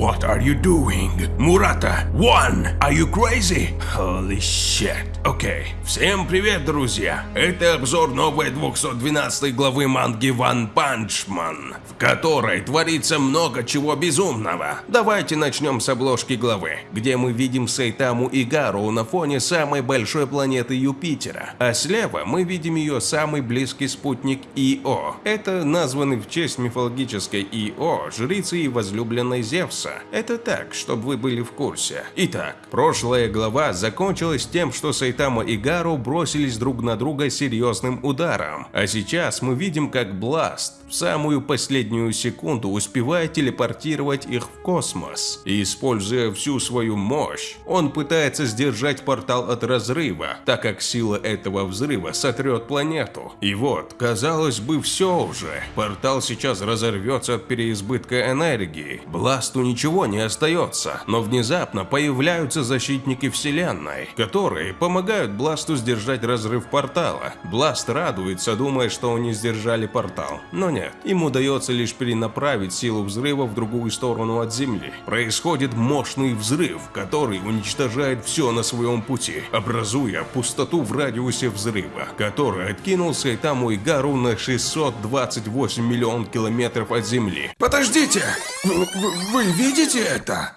What are you doing? Murata, one, are you crazy? Holy shit. Okay. Всем привет, друзья. Это обзор новой 212 главы манги One Punch Man, в которой творится много чего безумного. Давайте начнем с обложки главы, где мы видим Сайтаму и Гару на фоне самой большой планеты Юпитера, а слева мы видим ее самый близкий спутник Ио. Это названный в честь мифологической Ио, жрицы и возлюбленной Зевса. Это так, чтобы вы были в курсе. Итак, прошлая глава закончилась тем, что Сайтама и Гару бросились друг на друга серьезным ударом. А сейчас мы видим, как Бласт в самую последнюю секунду успевает телепортировать их в космос. И используя всю свою мощь, он пытается сдержать портал от разрыва, так как сила этого взрыва сотрет планету. И вот, казалось бы, все уже. Портал сейчас разорвется от переизбытка энергии. Бласту ничего не остается, но внезапно появляются защитники Вселенной, которые помогают Бласту сдержать разрыв портала. Бласт радуется, думая, что они сдержали портал, но нет, им удается лишь перенаправить силу взрыва в другую сторону от Земли. Происходит мощный взрыв, который уничтожает все на своем пути, образуя пустоту в радиусе взрыва, который откинул Сайтаму и Гару на 628 миллион километров от Земли. Подождите! Вы, вы, вы видите это?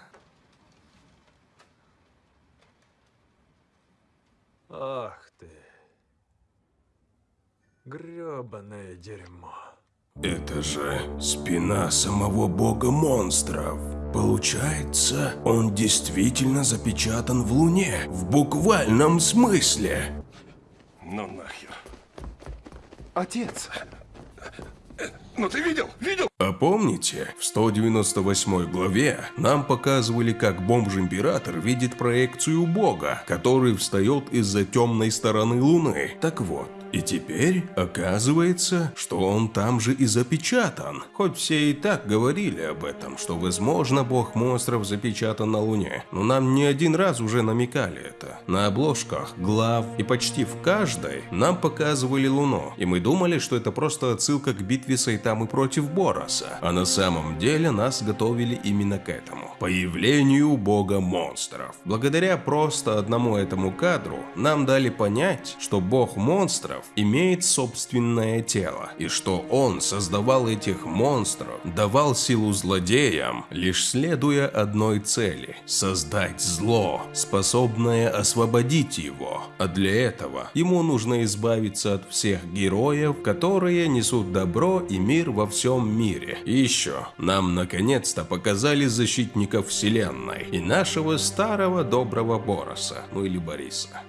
Ах ты. грёбаное дерьмо. Это же спина самого бога монстров. Получается, он действительно запечатан в Луне, в буквальном смысле. Ну нахер. Отец, ну ты видел? Видел? А помните, в 198 главе нам показывали, как бомж-император видит проекцию бога, который встает из-за темной стороны Луны. Так вот, и теперь оказывается, что он там же и запечатан. Хоть все и так говорили об этом, что возможно бог монстров запечатан на Луне. Но нам не один раз уже намекали это. На обложках, глав и почти в каждой нам показывали Луну. И мы думали, что это просто отсылка к битве Сайтамы против Бороса. А на самом деле нас готовили именно к этому. Появлению бога монстров. Благодаря просто одному этому кадру нам дали понять, что бог монстров монстров имеет собственное тело, и что он создавал этих монстров, давал силу злодеям, лишь следуя одной цели – создать зло, способное освободить его. А для этого ему нужно избавиться от всех героев, которые несут добро и мир во всем мире. И еще, нам наконец-то показали защитников вселенной и нашего старого доброго Бороса, ну или Бориса.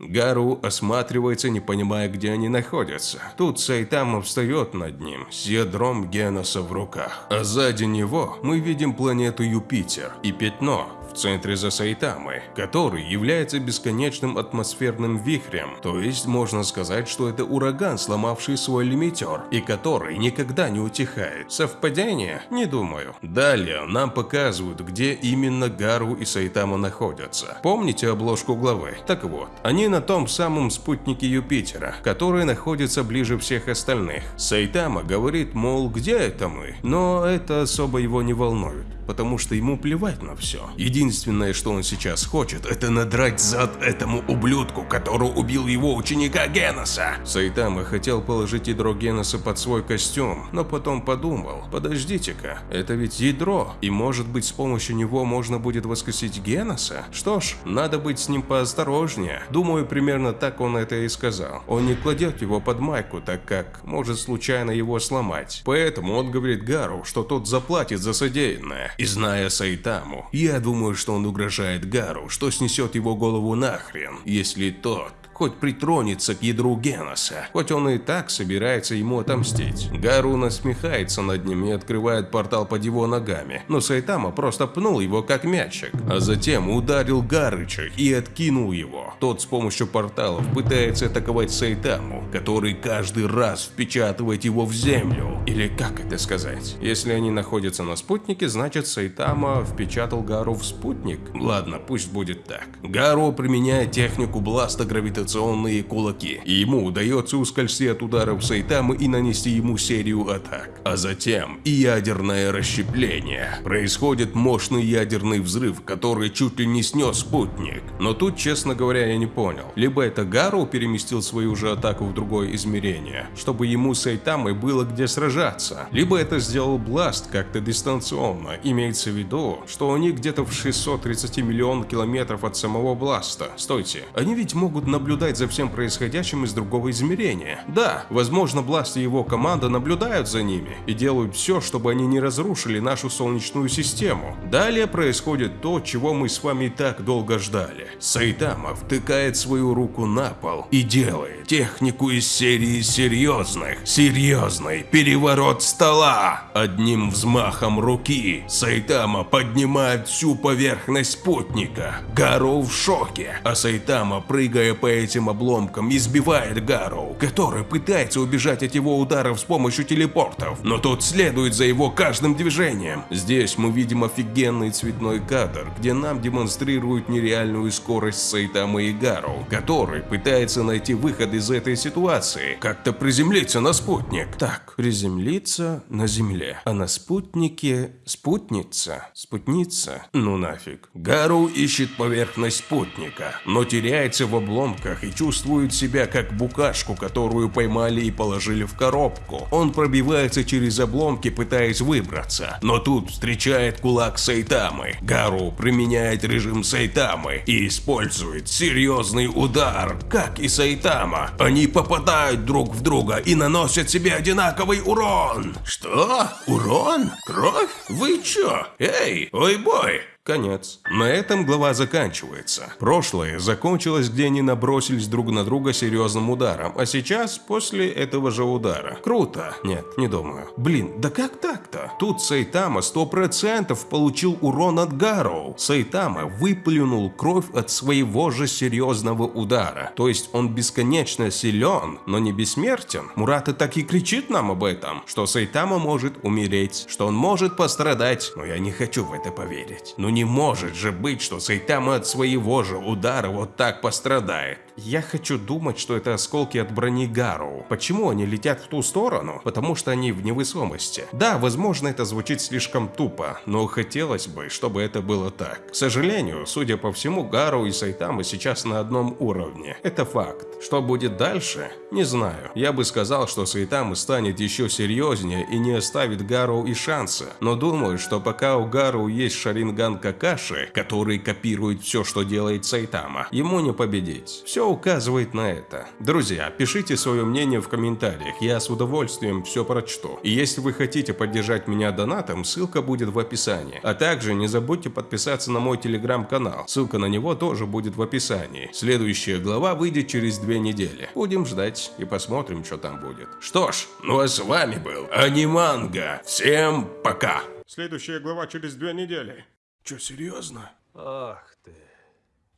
Гару осматривается, не понимая, где они находятся. Тут Сайтама встает над ним с ядром Геноса в руках. А сзади него мы видим планету Юпитер и пятно, центре за Сайтамы, который является бесконечным атмосферным вихрем, то есть можно сказать, что это ураган, сломавший свой лимитер, и который никогда не утихает. Совпадение? Не думаю. Далее нам показывают, где именно Гару и Сайтама находятся. Помните обложку главы? Так вот, они на том самом спутнике Юпитера, который находится ближе всех остальных. Сайтама говорит, мол, где это мы? Но это особо его не волнует потому что ему плевать на все. Единственное, что он сейчас хочет, это надрать зад этому ублюдку, который убил его ученика Геноса. Сайтама хотел положить ядро Геноса под свой костюм, но потом подумал, подождите-ка, это ведь ядро, и может быть с помощью него можно будет воскресить Геноса? Что ж, надо быть с ним поосторожнее. Думаю, примерно так он это и сказал. Он не кладет его под майку, так как может случайно его сломать. Поэтому он говорит Гару, что тот заплатит за содеянное. И зная Сайтаму, я думаю, что он угрожает Гару, что снесет его голову нахрен, если тот хоть притронется к ядру Геноса, хоть он и так собирается ему отомстить. Гару насмехается над ним и открывает портал под его ногами, но Сайтама просто пнул его как мячик, а затем ударил Гарыча и откинул его. Тот с помощью порталов пытается атаковать Сайтаму, который каждый раз впечатывает его в землю. Или как это сказать? Если они находятся на спутнике, значит Сайтама впечатал Гару в спутник? Ладно, пусть будет так. Гару применяет технику бласта гравитационного гравитационные кулаки, и ему удается ускользти от ударов Сайтамы и нанести ему серию атак. А затем и ядерное расщепление. Происходит мощный ядерный взрыв, который чуть ли не снес спутник. Но тут, честно говоря, я не понял. Либо это Гару переместил свою же атаку в другое измерение, чтобы ему с Сайтамой было где сражаться. Либо это сделал Бласт как-то дистанционно. Имеется в виду, что они где-то в 630 миллионов километров от самого Бласта. Стойте, они ведь могут наблюдать за всем происходящим из другого измерения. Да, возможно, Бласт и его команда наблюдают за ними и делают все, чтобы они не разрушили нашу Солнечную систему. Далее происходит то, чего мы с вами так долго ждали. Сайтама втыкает свою руку на пол и делает технику из серии серьезных, серьезный переворот стола. Одним взмахом руки Сайтама поднимает всю поверхность спутника. Гару в шоке, а Сайтама, прыгая по этим обломкам, избивает Гару, который пытается убежать от его ударов с помощью телепортов, но тот следует за его каждым движением. Здесь мы видим офигенный цветной кадр, где нам демонстрируют нереальную скорость Сайтамы и Гару, который пытается найти выход из этой ситуации, как-то приземлиться на спутник. Так, приземлиться на Земле, а на спутнике спутница, спутница, ну нафиг. Гару ищет поверхность спутника, но теряется в обломках и чувствует себя как букашку, которую поймали и положили в коробку. Он пробивается через обломки, пытаясь выбраться, но тут встречает кулак Сайтамы. Гару применяет режим Сайтамы и использует серьезный удар, как и Сайтама. Они попадают друг в друга и наносят себе одинаковый урон. Что? Урон? Кровь? Вы чё? Эй, ой-бой! Конец. На этом глава заканчивается. Прошлое закончилось, где они набросились друг на друга серьезным ударом, а сейчас после этого же удара. Круто. Нет, не думаю. Блин, да как так-то? Тут Сайтама 100% получил урон от Гароу. Сайтама выплюнул кровь от своего же серьезного удара. То есть он бесконечно силен, но не бессмертен. Мурата так и кричит нам об этом, что Сайтама может умереть, что он может пострадать, но я не хочу в это поверить. Ну не может же быть, что Сайтама от своего же удара вот так пострадает. Я хочу думать, что это осколки от брони Гару. Почему они летят в ту сторону? Потому что они в невесомости. Да, возможно, это звучит слишком тупо, но хотелось бы, чтобы это было так. К сожалению, судя по всему, Гару и Сайтама сейчас на одном уровне. Это факт. Что будет дальше? Не знаю. Я бы сказал, что Сайтама станет еще серьезнее и не оставит Гару и шанса. Но думаю, что пока у Гару есть Шаринган Какаши, который копирует все, что делает Сайтама, ему не победить. Все указывает на это. Друзья, пишите свое мнение в комментариях, я с удовольствием все прочту. И если вы хотите поддержать меня донатом, ссылка будет в описании. А также не забудьте подписаться на мой телеграм-канал, ссылка на него тоже будет в описании. Следующая глава выйдет через две недели. Будем ждать и посмотрим, что там будет. Что ж, ну а с вами был Аниманга. Всем пока! Следующая глава через две недели. Че, серьезно? Ах ты,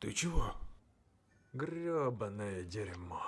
Ты чего? грёбаное дерьмо.